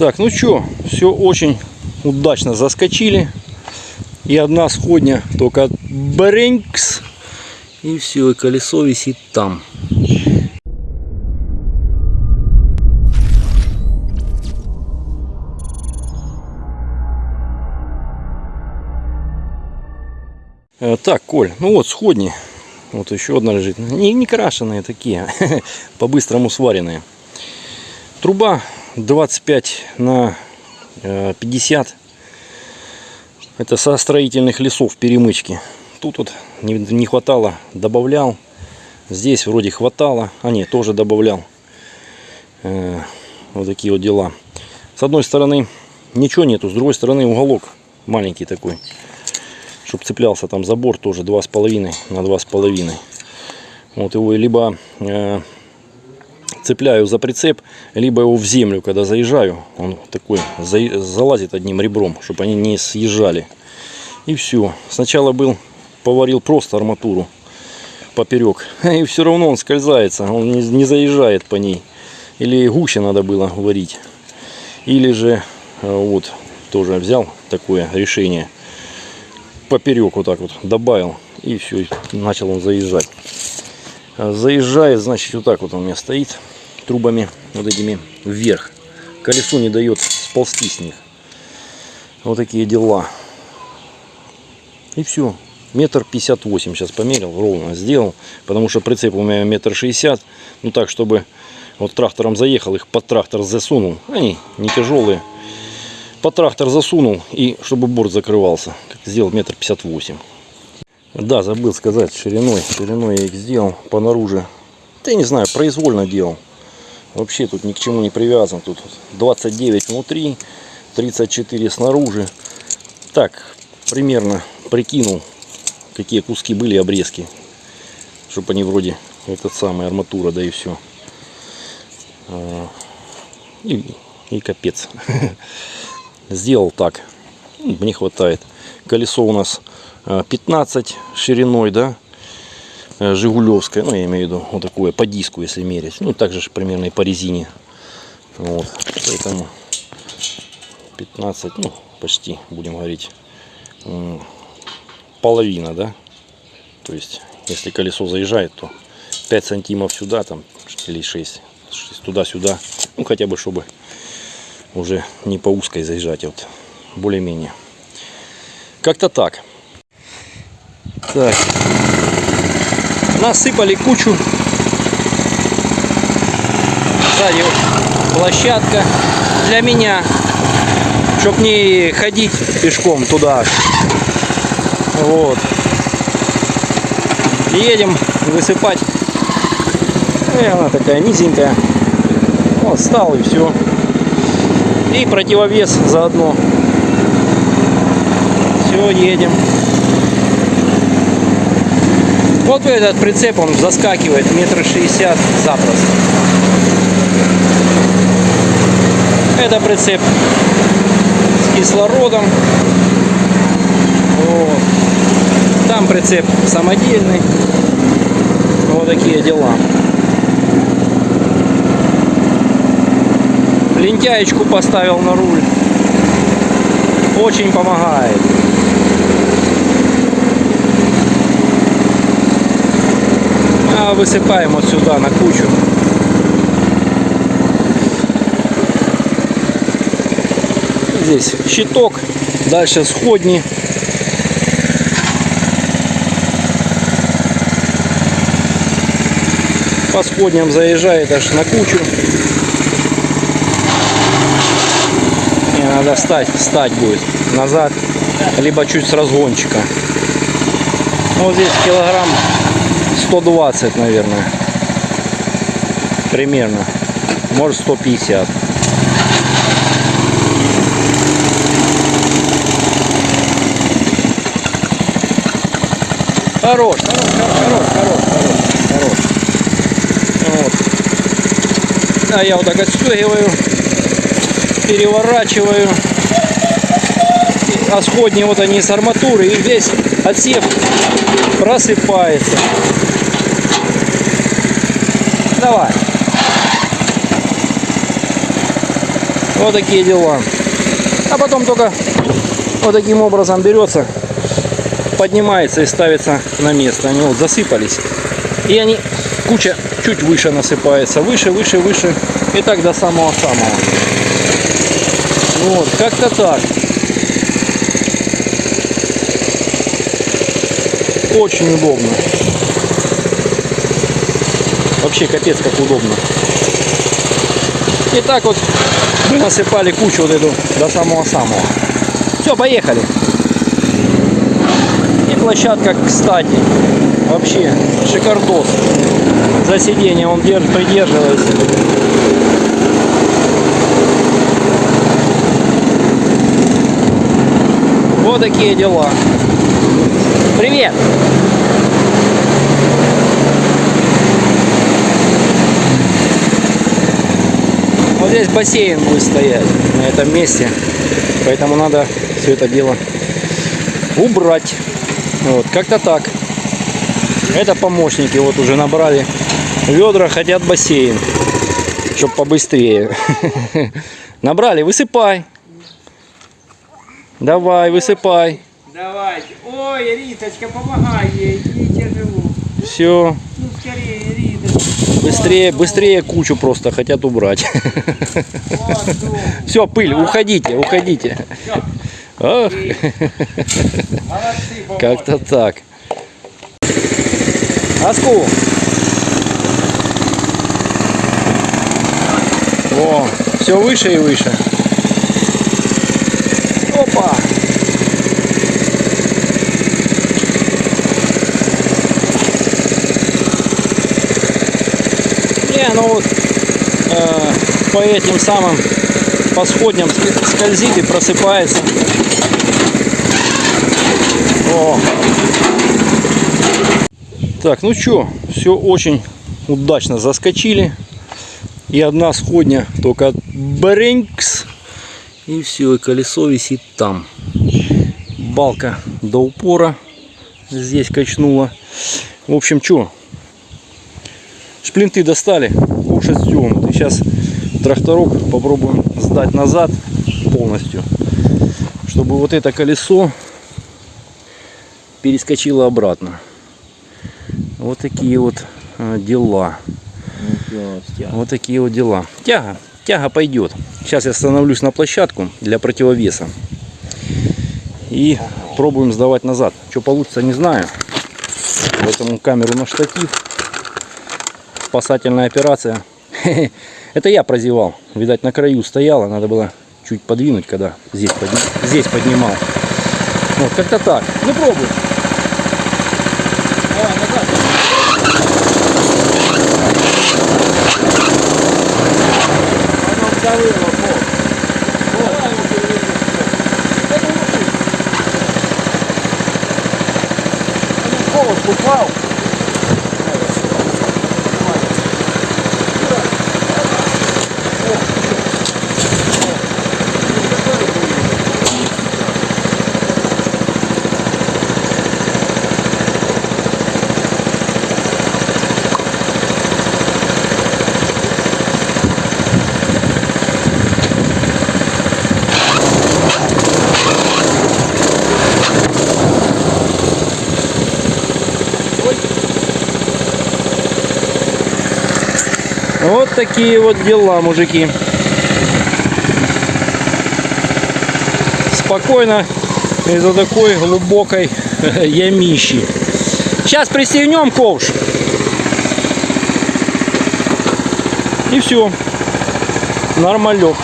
Так, ну что, все очень удачно заскочили. И одна сходня только бренькс. И все, и колесо висит там. Э, Так, Коль, ну вот сходни. Вот еще одна лежит. Не, не крашеные такие, по-быстрому сваренные. Труба 25 на э, 50. Это со строительных лесов перемычки. Тут вот не, хватало, добавлял. Здесь вроде хватало. А нет, тоже добавлял. Э, вот такие вот дела. С одной стороны ничего нету, с другой стороны уголок маленький такой. Чтобы цеплялся там забор тоже 2,5 на 2,5. Вот его либо э, цепляю за прицеп, либо его в землю, когда заезжаю, он такой за, залазит одним ребром, чтобы они не съезжали. И все. Сначала был, поварил просто арматуру поперек, и все равно он скользается, он не, не заезжает по ней. Или гуще надо было варить. Или же, э, вот, тоже взял такое решение, поперек вот так вот добавил, и все, начал он заезжать. А Заезжает, значит, вот так вот он у меня стоит, трубами вот этими вверх. Колесо не дает сползти с них. Вот такие дела. И все. Метр пятьдесят восемь сейчас померил, ровно сделал. Потому что прицеп у меня метр шестьдесят. Ну так, чтобы вот трактором заехал, их под трактор засунул. Они не тяжелые. Под трактор засунул и чтобы борт закрывался. Сделал метр пятьдесят восемь. Да, забыл сказать, шириной. Шириной я их сделал по наружу. Да я не знаю, произвольно делал. Вообще тут ни к чему не привязан. Тут 29 внутри, 34 снаружи. Так, примерно прикинул, какие куски были обрезки. Чтобы они вроде этот самый арматура, да и все. И, и капец. Сделал так. Мне хватает. Колесо у нас 15 шириной, да, э, Жигулевское, ну я имею в виду вот такое по диску, если мерить, ну также ж примерно и по резине, вот, поэтому 15, ну почти, будем говорить, половина, да, то есть если колесо заезжает, то 5 сантимов сюда, там, или 6, 6 туда-сюда, ну хотя бы, чтобы уже не по узкой заезжать, вот более-менее. Как-то так. Так. Насыпали кучу. Сзади площадка для меня. Чтоб не ходить пешком туда. Вот. Едем высыпать. И она такая низенькая. Вот, стал и все. И противовес заодно. Все, едем. Вот этот прицеп, он заскакивает метр шестьдесят запросто. Это прицеп с кислородом. Вот. Там прицеп самодельный. Вот такие дела. Лентяечку поставил на руль. Очень помогает. Высыпаем вот сюда на кучу. Здесь щиток, дальше сходни. По сходням заезжает аж на кучу. Не, надо встать, встать будет назад, либо чуть с разгончика. Ну, Вот здесь килограмм 120, наверное. Примерно. Может 150. Хорош, хорош, хорош, хорош, хорош, хорош. Вот. А я вот так отстегиваю, переворачиваю. А сходни вот они с арматуры, и весь отсев просыпается. Давай. Вот такие дела. А потом только вот таким образом берется, поднимается и ставится на место. Они вот засыпались. И они, куча чуть выше насыпается. Выше, выше, выше. И так до самого-самого. Вот, как-то так. Очень удобно. Вообще капец как удобно. И так вот мы насыпали кучу вот эту до самого-самого. Все, поехали. И площадка, кстати, вообще шикардос. За сиденье он держ, придерживается. Вот такие дела. Привет! Здесь бассейн будет стоять на этом месте. Поэтому надо все это дело убрать. Вот, как-то так. Это помощники вот уже набрали ведра, хотят бассейн. Чтоб побыстрее. Набрали, высыпай. Давай, высыпай. Давайте. Ой, Риточка, помогай ей, ей тяжело. Все. Быстрее, быстрее кучу просто хотят убрать. Все, пыль, уходите, уходите. Как-то так. Аску. О, все выше и выше. Опа. Не, ну вот э, по этим самым по сходням ск- скользит и просыпается. О. Так, ну что, все очень удачно заскочили. И одна сходня только бренькс. И все, и колесо висит там. Балка до упора здесь качнула. В общем, что, шплинты достали, кушать стюм. И сейчас тракторок попробуем сдать назад полностью, чтобы вот это колесо перескочило обратно. Вот такие вот э, дела. Вот такие вот дела. Тяга. Тяга пойдет. Сейчас я становлюсь на площадку для противовеса. И пробуем сдавать назад. Что получится, не знаю. Поэтому камеру на штатив. Спасательная операция. Это я прозевал. Видать, на краю стояла. Надо было чуть подвинуть, когда здесь, подни- здесь поднимал. Вот, как-то так. Ну, пробуем. Давай, назад. Оно. Вот. Давай его переведем. Это не ты. Он в холод упал. Такие вот дела, мужики. Спокойно из-за такой глубокой ямищи. Сейчас пристегнем ковш. И все. Нормалек.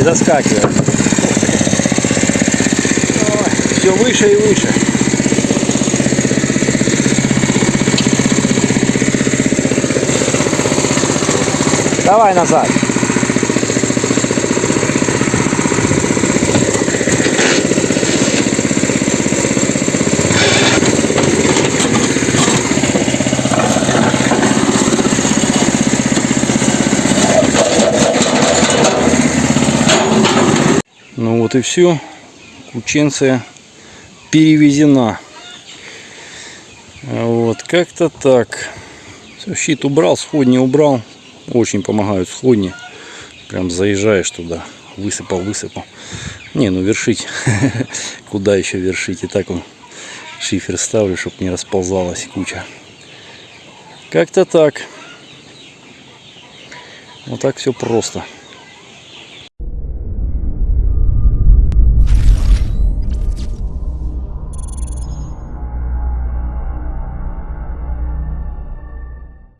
Не заскакивай. Все выше и выше. Давай назад. Ну вот и все. Кученция перевезена. Вот, как-то так. Щит убрал, сходни убрал. Очень помогают сходни. Прям заезжаешь туда, высыпал, высыпал. Не, ну вершить. Куда еще вершить? И так он шифер ставлю, чтобы не расползалась куча. Как-то так. Вот так все просто.